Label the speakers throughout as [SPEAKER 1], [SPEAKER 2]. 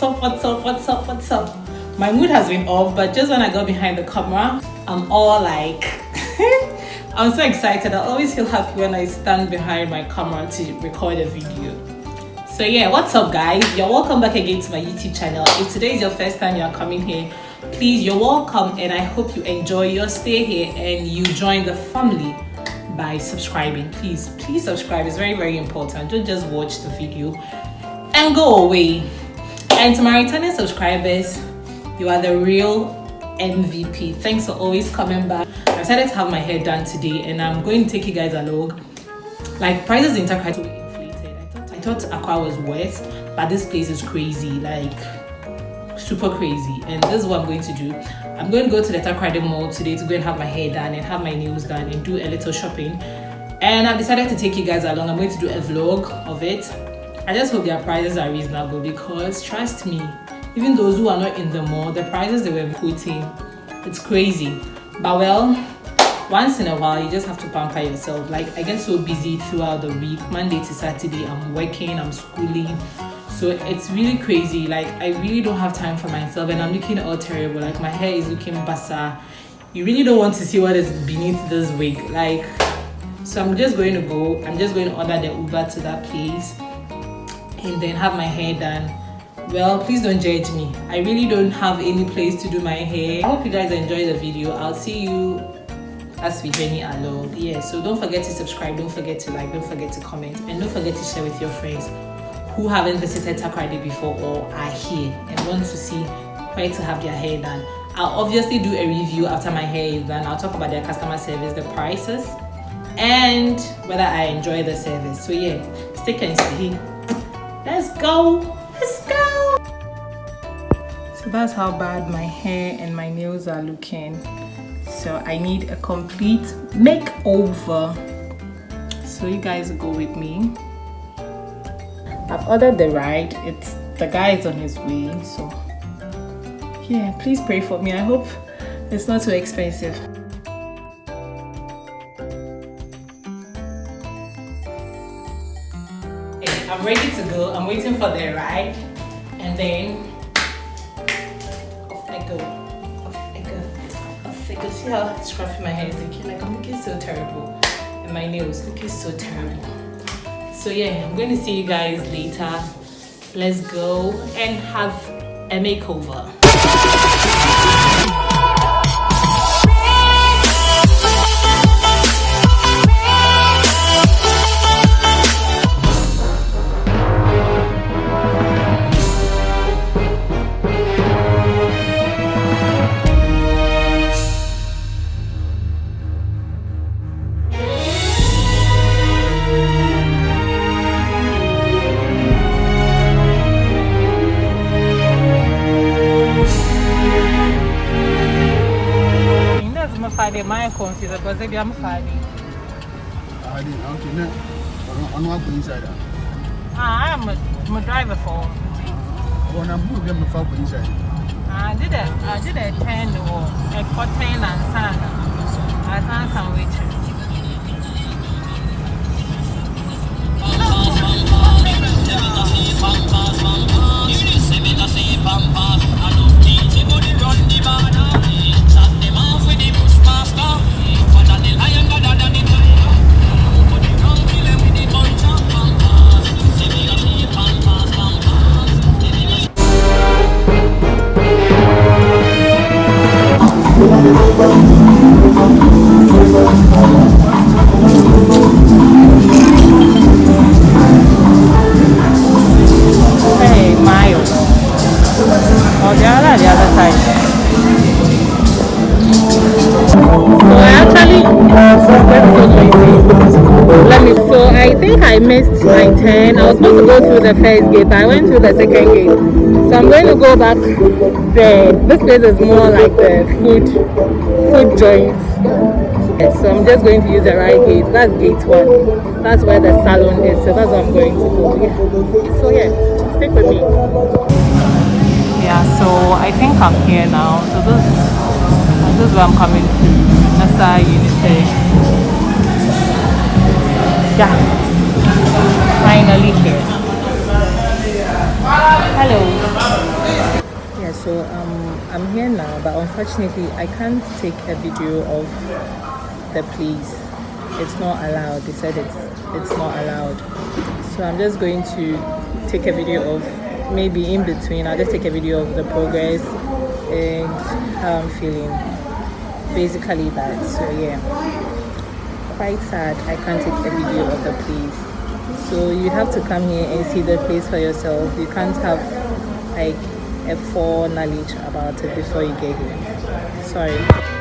[SPEAKER 1] what's up, what's up, what's up, what's up? My mood has been off, but just when I got behind the camera, I'm all like, I'm so excited. I always feel happy when I stand behind my camera to record a video. So yeah, what's up guys? You're welcome back again to my YouTube channel. If today is your first time you're coming here, please, you're welcome and I hope you enjoy your stay here and you join the family by subscribing. Please, please subscribe. It's very, very important. Don't just watch the video and go away. And to my returning subscribers, you are the real MVP. Thanks for always coming back. I decided to have my hair done today and I'm going to take you guys along. Like prices in Takoradi were inflated. I thought I thought Accra was worse, but this place is crazy, like super crazy. And this is what I'm going to do. I'm going to go to the Takoradi Mall today to go and have my hair done and have my nails done and do a little shopping. And I've decided to take you guys along. I'm going to do a vlog of it I just hope their prices are reasonable because trust me, even those who are not in the mall, the prices they were putting, it's crazy. But well, once in a while you just have to pamper yourself. Like I get so busy throughout the week, Monday to Saturday, I'm working, I'm schooling. So it's really crazy. Like I really don't have time for myself and I'm looking all terrible. Like my hair is looking basa. You really don't want to see what is beneath this wig. Like so I'm just going to go, I'm just going to order the Uber to that place and then have my hair done. Well please don't judge me. I really don't have any place to do my hair. I hope you guys enjoy the video. I'll see you as we journey along. Yeah so don't forget to subscribe. Don't forget to like. Don't forget to comment. And don't forget to share with your friends who haven't visited Takoradi before or are here and want to see where to have their hair done. I'll obviously do a review after my hair is done. I'll talk about their customer service the prices and whether i enjoy the service. So yeah stick and see Let's go. Let's go. So that's how bad my hair and my nails are looking. So I need a complete makeover. So you guys go with me. I've ordered the ride. It's the guy is on his way. So yeah, please pray for me. I hope it's not too expensive. Ready to go. I'm waiting for the ride. And then off I go. Off I go. Off I go. See how scruffy my hair is looking? Like I'm looking so terrible. And my nails looking so terrible. So yeah, I'm going to see you guys later. Let's go and have a makeover. Friday, my confused because maybe I'm Friday.
[SPEAKER 2] I didn't, okay, no. I'm not going inside.
[SPEAKER 1] Ah, I'm a, I'm a driver for.
[SPEAKER 2] When I'm moving, I'm going inside.
[SPEAKER 1] I did a, I did a 10 or a 14 and sun. I found some waitress. I actually let me so I think I missed my turn. I was supposed to go through the first gate, but I went through the second gate. So I'm going to go back there. This place is more like the food food joints. So I'm just going to use the right gate. That's gate one. That's where the salon is. So that's where I'm going to go. Yeah. So yeah, stick with me. Yeah, so I think I'm here now. So this, this is where I'm coming to. Nasa Unity. Yeah finally here. Hello. Yeah, so um, I'm here now, but unfortunately, I can't take a video of the place. It's not allowed. They said it's it's not allowed. So I'm just going to take a video of maybe in between. I'll just take a video of the progress and how I'm feeling. Basically that. So yeah, quite sad. I can't take a video of the place so you have to come here and see the place for yourself you can't have like a full knowledge about it before you get here sorry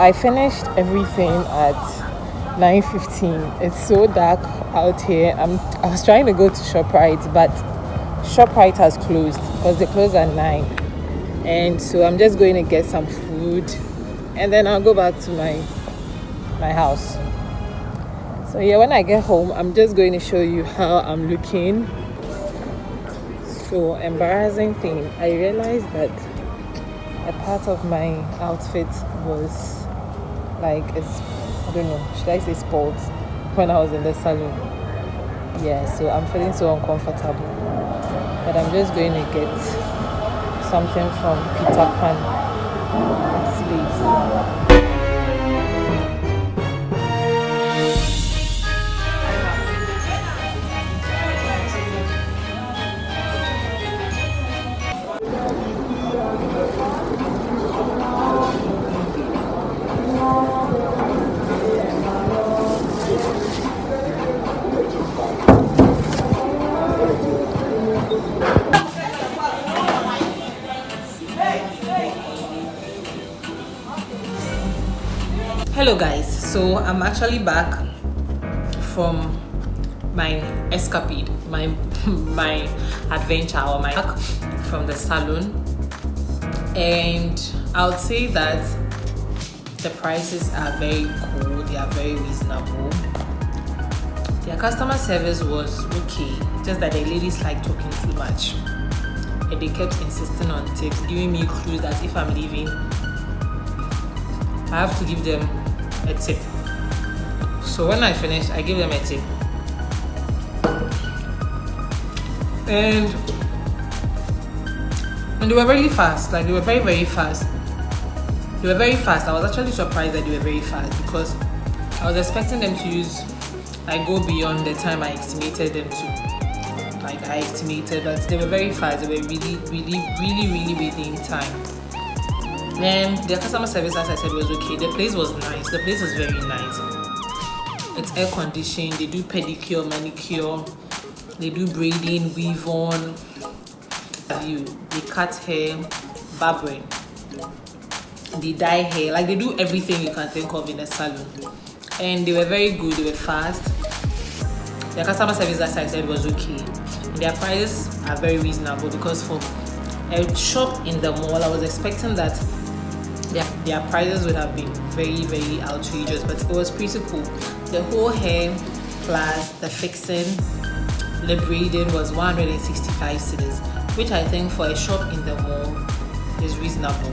[SPEAKER 1] i finished everything at 9.15 it's so dark out here. I'm i was trying to go to shoprite but shoprite has closed because they close at 9 and so i'm just going to get some food and then i'll go back to my my house. So yeah when i get home i'm just going to show you how i'm looking. So embarrassing thing i realized that a part of my outfit was like it's I don't know, should I say sports when I was in the salon. Yeah, so I'm feeling so uncomfortable. But I'm just going to get something from Peter Pan. Sleeves. Hello guys. So i'm actually back from my escapade my my adventure or my back from the salon. And i would say that the prices are very cool they are very reasonable. Their customer service was okay. Just that the ladies like talking too much. And they kept insisting on tips giving me clues that if i'm leaving I have to give them a tip so when I finish I give them a tip. And and they were really fast like they were very very fast. They were very fast. I was actually surprised that they were very fast because I was expecting them to use like go beyond the time I estimated them to. Like I estimated but they were very fast. They were really really really really within time and their customer service as i said was okay. The place was nice. The place is very nice. It's air conditioned. They do pedicure manicure. They do braiding weave on. You they cut hair barbering they dye hair. Like they do everything you can think of in a salon. And they were very good. They were fast. Their customer service as i said was okay. Their prices are very reasonable because for a shop in the mall i was expecting that their, their prices would have been very very outrageous but it was pretty cool. The whole hair plus the fixing the braiding was 165 cedis which i think for a shop in the mall is reasonable.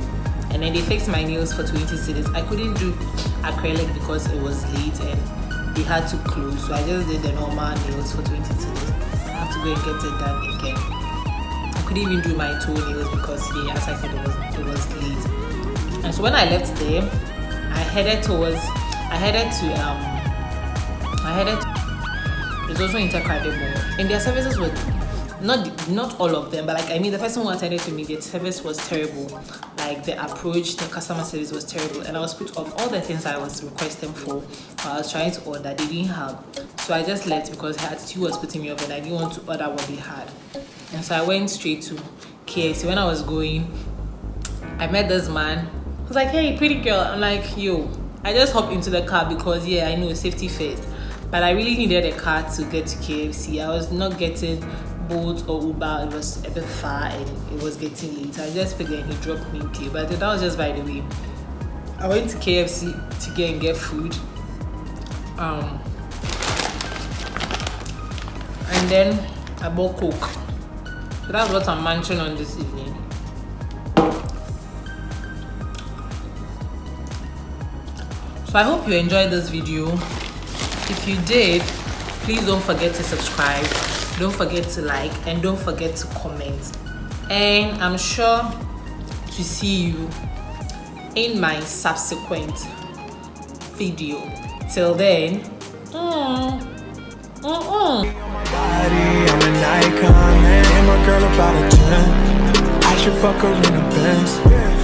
[SPEAKER 1] And then they fixed my nails for 20 cedis. I couldn't do acrylic because it was late and they had to close so i just did the normal nails for 20 cedis. I have to go and get it done again. I couldn't even do my toenails because yeah as i said it was it was late and so when I left there, I headed towards, I headed to um, I headed it's also incredible and their services were not not all of them but like i mean the person who attended to me the service was terrible. Like the approach the customer service was terrible. And i was put off all the things i was requesting for i was trying to order. They didn't have so i just left because her attitude was putting me off and i didn't want to order what they had. And so i went straight to kfc when i was going i met this man was like hey pretty girl i'm like yo i just hopped into the car because yeah i know safety first but I really needed a car to get to KFC. I was not getting Bolt or Uber. It was a bit far and it was getting late. I just figured he dropped me in But that was just by the way. I went to KFC to get and get food. Um, and then I bought Coke. So that's what I'm munching on this evening. I hope you enjoyed this video if you did please don't forget to subscribe don't forget to like and don't forget to comment and i'm sure to see you in my subsequent video till then mm, mm, mm. I'm an icon, man. And my girl about a 10. I should fuck her in.